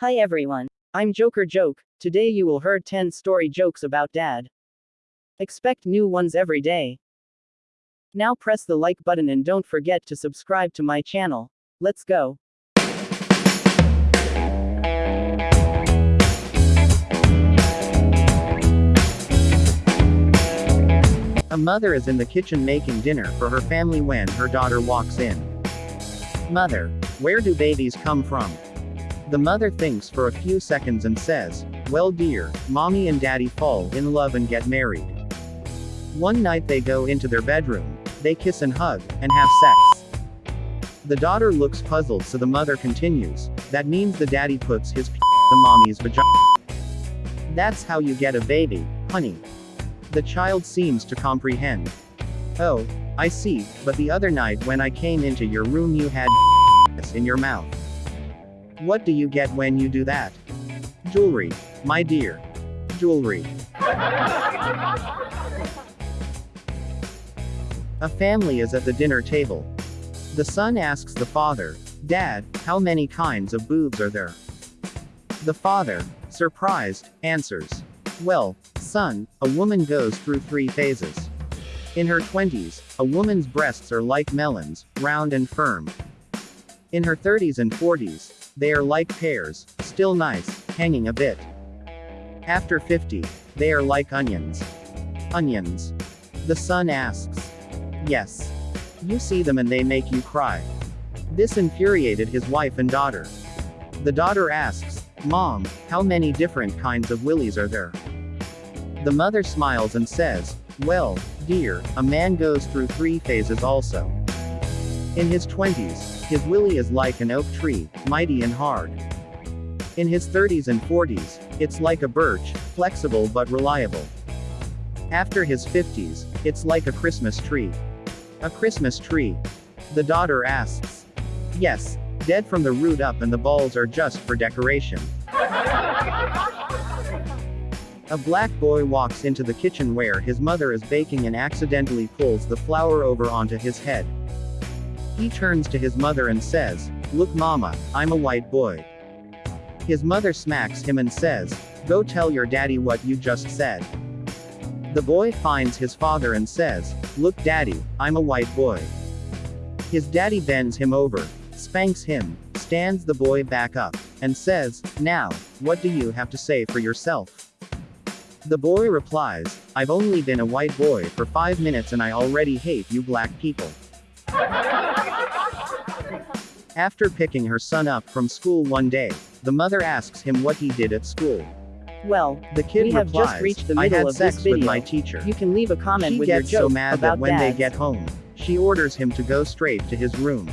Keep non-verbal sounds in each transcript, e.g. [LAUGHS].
Hi everyone. I'm Joker Joke. Today you will heard 10 story jokes about dad. Expect new ones every day. Now press the like button and don't forget to subscribe to my channel. Let's go. A mother is in the kitchen making dinner for her family when her daughter walks in. Mother, where do babies come from? The mother thinks for a few seconds and says, Well, dear, mommy and daddy fall in love and get married. One night they go into their bedroom, they kiss and hug, and have sex. The daughter looks puzzled, so the mother continues, That means the daddy puts his p the mommy's vagina. That's how you get a baby, honey. The child seems to comprehend. Oh, I see, but the other night when I came into your room you had [LAUGHS] in your mouth. What do you get when you do that? Jewelry, my dear. Jewelry. A family is at the dinner table. The son asks the father, Dad, how many kinds of boobs are there? The father, surprised, answers, Well, son, a woman goes through three phases. In her 20s, a woman's breasts are like melons, round and firm. In her 30s and 40s, they are like pears, still nice, hanging a bit. After 50, they are like onions. Onions. The son asks. Yes. You see them and they make you cry. This infuriated his wife and daughter. The daughter asks, Mom, how many different kinds of willies are there? The mother smiles and says, Well, dear, a man goes through three phases also. In his 20s, his willy is like an oak tree, mighty and hard. In his 30s and 40s, it's like a birch, flexible but reliable. After his 50s, it's like a Christmas tree. A Christmas tree. The daughter asks. Yes, dead from the root up and the balls are just for decoration. A black boy walks into the kitchen where his mother is baking and accidentally pulls the flour over onto his head. He turns to his mother and says, Look mama, I'm a white boy. His mother smacks him and says, Go tell your daddy what you just said. The boy finds his father and says, Look daddy, I'm a white boy. His daddy bends him over, spanks him, stands the boy back up, and says, Now, what do you have to say for yourself? The boy replies, I've only been a white boy for five minutes and I already hate you black people. [LAUGHS] After picking her son up from school one day, the mother asks him what he did at school. Well, The kid we have replies, just reached the I had of sex this video. with my teacher. You can leave a comment she with your gets joke so mad about that when dads. they get home, she orders him to go straight to his room.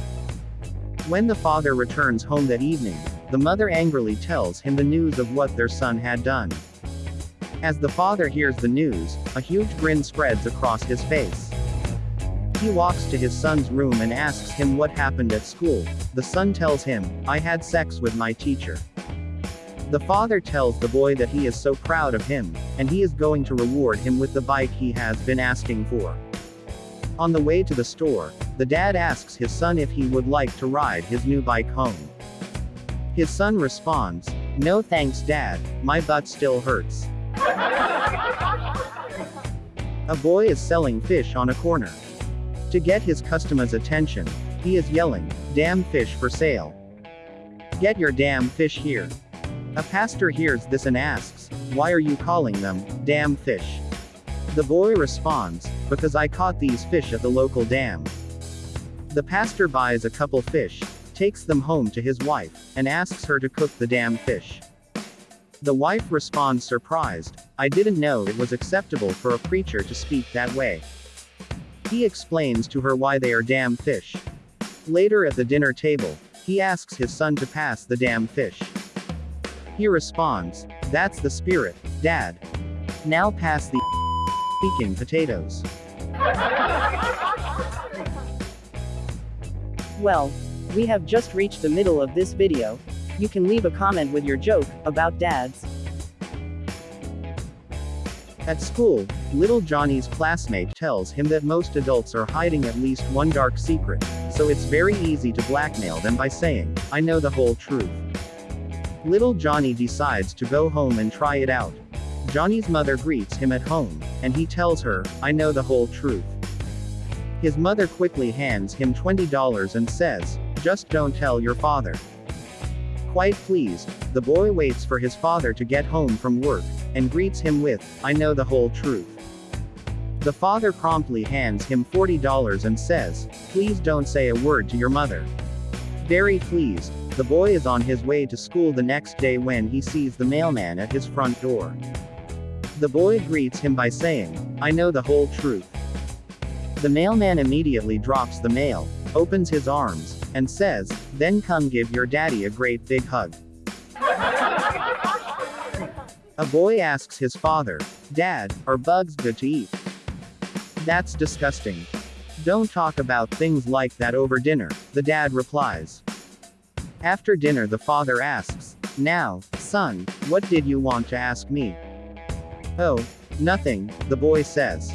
When the father returns home that evening, the mother angrily tells him the news of what their son had done. As the father hears the news, a huge grin spreads across his face. He walks to his son's room and asks him what happened at school. The son tells him, I had sex with my teacher. The father tells the boy that he is so proud of him, and he is going to reward him with the bike he has been asking for. On the way to the store, the dad asks his son if he would like to ride his new bike home. His son responds, No thanks dad, my butt still hurts. [LAUGHS] A boy is selling fish on a corner. To get his customer's attention, he is yelling, Damn fish for sale. Get your damn fish here. A pastor hears this and asks, Why are you calling them, damn fish? The boy responds, Because I caught these fish at the local dam. The pastor buys a couple fish, takes them home to his wife, and asks her to cook the damn fish. The wife responds surprised, I didn't know it was acceptable for a preacher to speak that way. He explains to her why they are damn fish. Later at the dinner table, he asks his son to pass the damn fish. He responds, That's the spirit, Dad. Now pass the speaking potatoes. Well, we have just reached the middle of this video. You can leave a comment with your joke about dads. At school, little Johnny's classmate tells him that most adults are hiding at least one dark secret, so it's very easy to blackmail them by saying, I know the whole truth. Little Johnny decides to go home and try it out. Johnny's mother greets him at home, and he tells her, I know the whole truth. His mother quickly hands him $20 and says, Just don't tell your father. Quite pleased, the boy waits for his father to get home from work, and greets him with, I know the whole truth. The father promptly hands him $40 and says, Please don't say a word to your mother. Very pleased, the boy is on his way to school the next day when he sees the mailman at his front door. The boy greets him by saying, I know the whole truth. The mailman immediately drops the mail, opens his arms, and says, Then come give your daddy a great big hug. A boy asks his father, Dad, are bugs good to eat? That's disgusting. Don't talk about things like that over dinner, the dad replies. After dinner, the father asks, Now, son, what did you want to ask me? Oh, nothing, the boy says.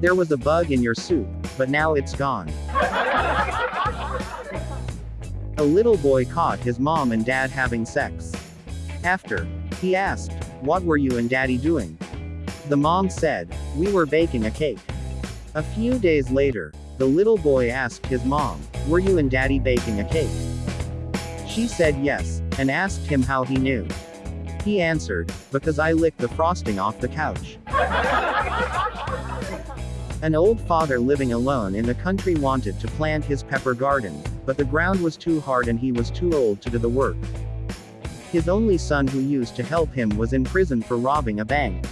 There was a bug in your soup, but now it's gone. A little boy caught his mom and dad having sex. After, he asked, What were you and daddy doing? The mom said, We were baking a cake. A few days later, the little boy asked his mom, Were you and daddy baking a cake? She said yes, and asked him how he knew. He answered, Because I licked the frosting off the couch. An old father living alone in the country wanted to plant his pepper garden, but the ground was too hard and he was too old to do the work. His only son who used to help him was in prison for robbing a bank.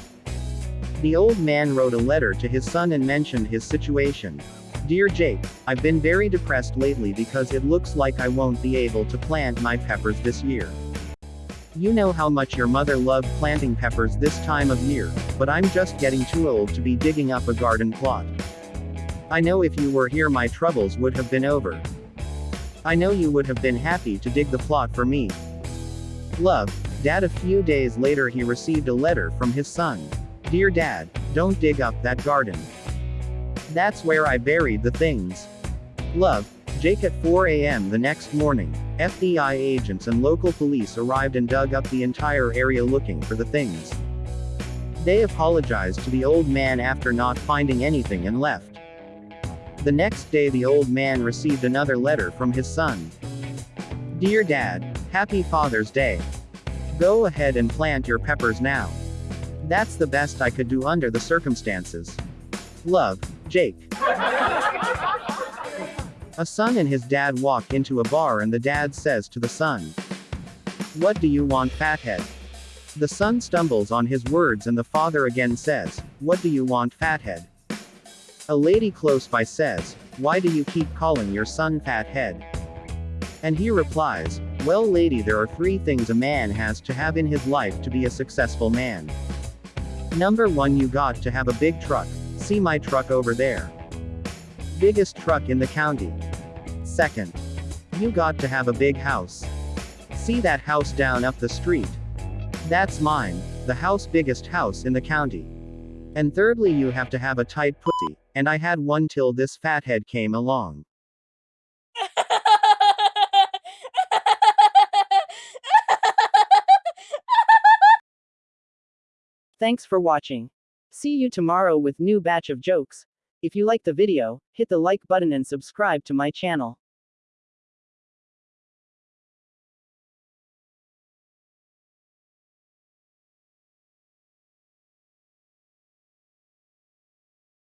The old man wrote a letter to his son and mentioned his situation. Dear Jake, I've been very depressed lately because it looks like I won't be able to plant my peppers this year. You know how much your mother loved planting peppers this time of year, but I'm just getting too old to be digging up a garden plot. I know if you were here my troubles would have been over. I know you would have been happy to dig the plot for me. Love, Dad a few days later he received a letter from his son. Dear Dad, don't dig up that garden. That's where I buried the things. Love, Jake at 4 a.m. the next morning, FBI agents and local police arrived and dug up the entire area looking for the things. They apologized to the old man after not finding anything and left. The next day the old man received another letter from his son. Dear Dad, Happy Father's Day. Go ahead and plant your peppers now. That's the best I could do under the circumstances. Love, Jake. A son and his dad walk into a bar and the dad says to the son, What do you want, fathead? The son stumbles on his words and the father again says, What do you want, fathead? A lady close by says, Why do you keep calling your son fathead? And he replies, Well, lady, there are three things a man has to have in his life to be a successful man. Number one, you got to have a big truck. See my truck over there. Biggest truck in the county. Second, you got to have a big house. See that house down up the street? That's mine, the house biggest house in the county. And thirdly, you have to have a tight pussy, and I had one till this fathead came along. Thanks for watching. See you tomorrow with new batch of jokes. If you like the video, hit the like button and subscribe to my channel.